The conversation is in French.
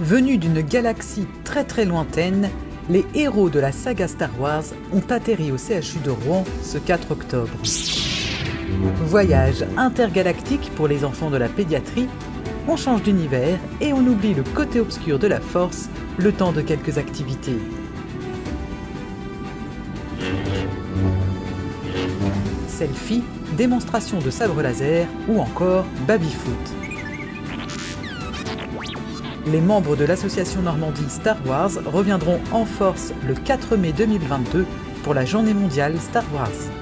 Venus d'une galaxie très très lointaine, les héros de la saga Star Wars ont atterri au CHU de Rouen ce 4 octobre. Voyage intergalactique pour les enfants de la pédiatrie, on change d'univers et on oublie le côté obscur de la force le temps de quelques activités. Selfie, démonstration de sabre laser ou encore baby-foot les membres de l'association Normandie Star Wars reviendront en force le 4 mai 2022 pour la journée mondiale Star Wars.